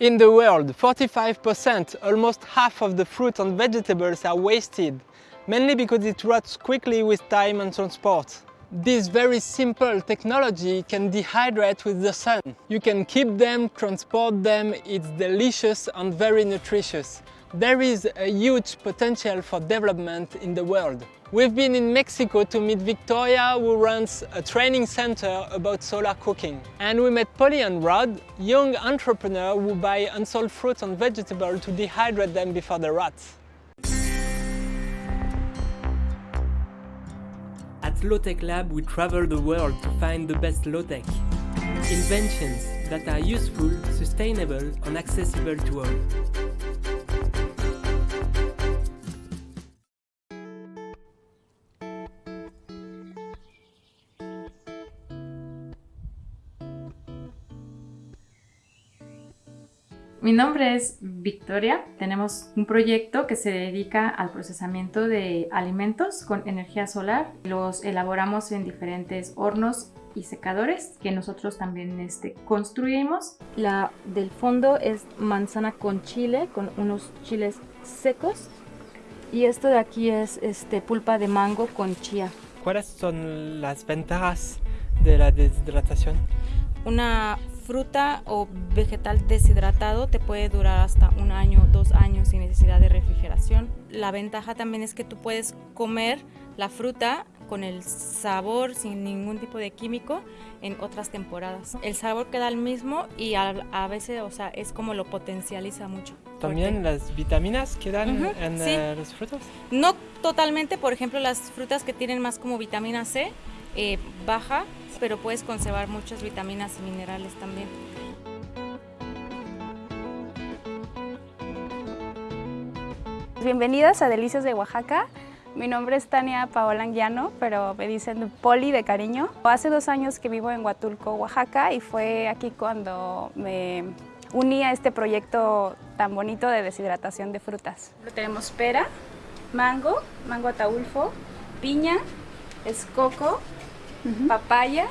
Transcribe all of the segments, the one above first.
In the world, 45%, almost half of the fruit and vegetables are wasted, mainly because it rots quickly with time and transport. This very simple technology can dehydrate with the sun. You can keep them, transport them, it's delicious and very nutritious. There is a huge potential for development in the world. We've been in Mexico to meet Victoria who runs a training center about solar cooking. And we met Polly and Rod, young entrepreneurs who buy unsold fruits and vegetables to dehydrate them before they rot. At Low-Tech Lab we travel the world to find the best low-tech. Inventions that are useful, sustainable and accessible to all. Mi nombre es Victoria. Tenemos un proyecto que se dedica al procesamiento de alimentos con energía solar. Los elaboramos en diferentes hornos y secadores que nosotros también este, construimos. La del fondo es manzana con chile, con unos chiles secos. Y esto de aquí es este, pulpa de mango con chía. ¿Cuáles son las ventajas de la deshidratación? Una fruta o vegetal deshidratado te puede durar hasta un año, dos años sin necesidad de refrigeración. La ventaja también es que tú puedes comer la fruta con el sabor sin ningún tipo de químico en otras temporadas. El sabor queda el mismo y a, veces, o sea, es como lo potencializa mucho. ¿También las vitaminas quedan en eh, los frutos? No totalmente, por ejemplo, las frutas que tienen más como vitamina C, eh, baja, pero puedes conservar muchas vitaminas y minerales también. Bienvenidas a Delicias de Oaxaca. Mi nombre es Tania Paola Anguiano, pero me dicen Poli de cariño. Hace dos años que vivo en Huatulco, Oaxaca, y fue aquí cuando me uní a este proyecto tan bonito de deshidratación de frutas. Tenemos pera, mango, mango ataulfo, piña, escoco, papaya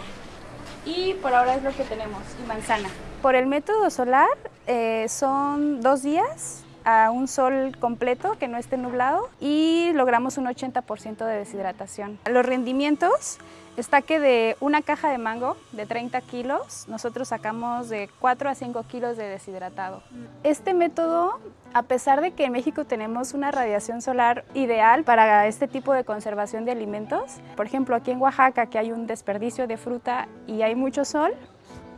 y por ahora es lo que tenemos, y manzana. Por el método solar eh, son dos días a un sol completo que no esté nublado y logramos un 80% de deshidratación. Los rendimientos está que de una caja de mango de 30 kilos, nosotros sacamos de 4 a 5 kilos de deshidratado. Este método, a pesar de que en México tenemos una radiación solar ideal para este tipo de conservación de alimentos, por ejemplo aquí en Oaxaca que hay un desperdicio de fruta y hay mucho sol,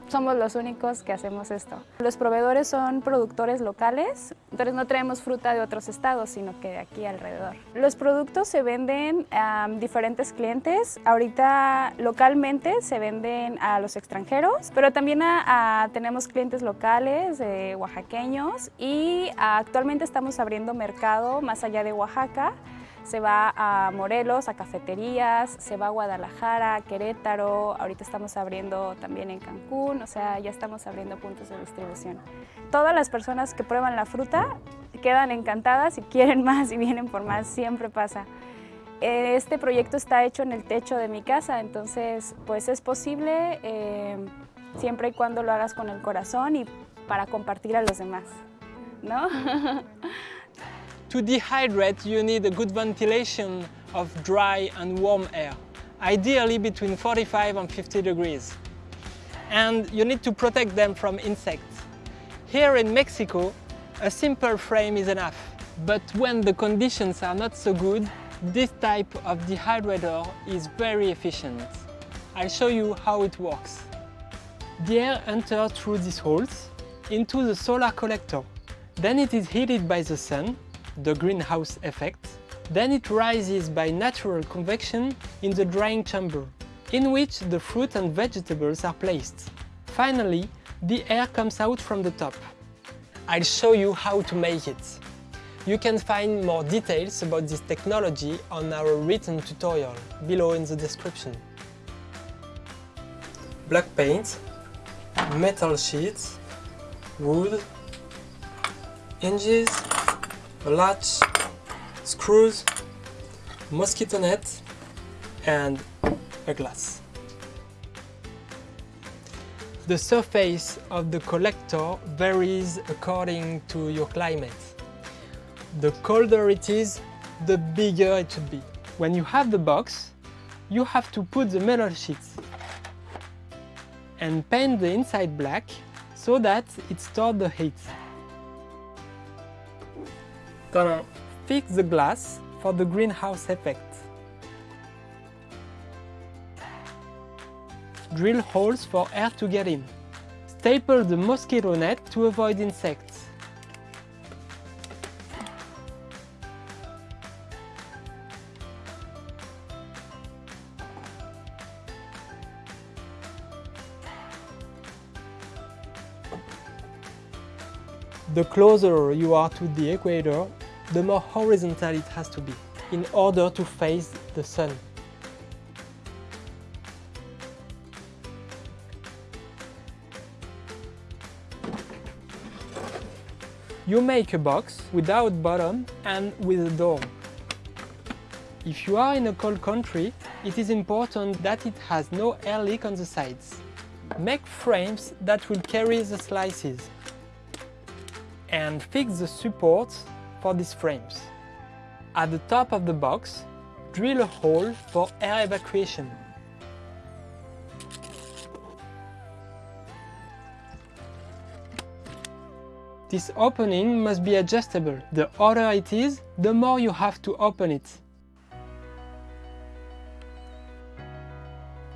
somos los únicos que hacemos esto. Los proveedores son productores locales, entonces no traemos fruta de otros estados, sino que de aquí alrededor. Los productos se venden a diferentes clientes. Ahorita localmente se venden a los extranjeros, pero también tenemos clientes locales, oaxaqueños, y actualmente estamos abriendo mercado más allá de Oaxaca se va a Morelos, a cafeterías, se va a Guadalajara, Querétaro, ahorita estamos abriendo también en Cancún, o sea, ya estamos abriendo puntos de distribución. Todas las personas que prueban la fruta quedan encantadas y quieren más y vienen por más, siempre pasa. Este proyecto está hecho en el techo de mi casa, entonces pues es posible eh, siempre y cuando lo hagas con el corazón y para compartir a los demás, ¿no? To dehydrate, you need a good ventilation of dry and warm air, ideally between 45 and 50 degrees. And you need to protect them from insects. Here in Mexico, a simple frame is enough. But when the conditions are not so good, this type of dehydrator is very efficient. I'll show you how it works. The air enters through these holes into the solar collector. Then it is heated by the sun the greenhouse effect. Then it rises by natural convection in the drying chamber, in which the fruit and vegetables are placed. Finally, the air comes out from the top. I'll show you how to make it. You can find more details about this technology on our written tutorial below in the description. Black paint, metal sheets, wood, hinges, a latch, screws, mosquito net and a glass. The surface of the collector varies according to your climate. The colder it is, the bigger it should be. When you have the box, you have to put the metal sheets and paint the inside black so that it stores the heat. Gonna fix the glass for the greenhouse effect. Drill holes for air to get in. Staple the mosquito net to avoid insects. The closer you are to the equator, the more horizontal it has to be in order to face the sun. You make a box without bottom and with a door. If you are in a cold country, it is important that it has no air leak on the sides. Make frames that will carry the slices and fix the supports for these frames. At the top of the box, drill a hole for air evacuation. This opening must be adjustable. The harder it is, the more you have to open it.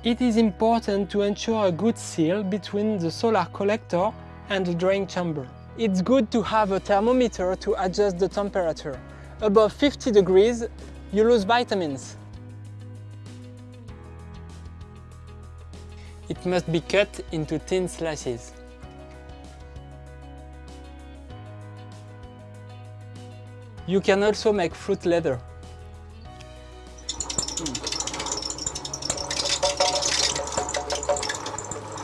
It is important to ensure a good seal between the solar collector and the drying chamber. It's good to have a thermometer to adjust the temperature. Above 50 degrees, you lose vitamins. It must be cut into thin slices. You can also make fruit leather.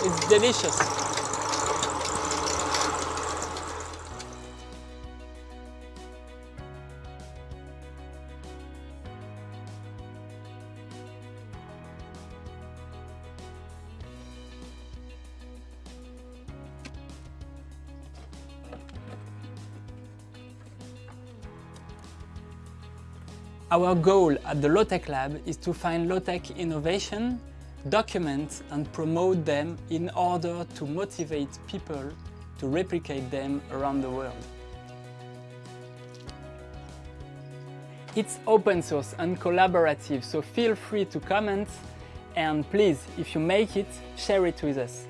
It's delicious. Our goal at the Low-Tech Lab is to find low-tech innovation, document and promote them in order to motivate people to replicate them around the world. It's open source and collaborative, so feel free to comment and please, if you make it, share it with us.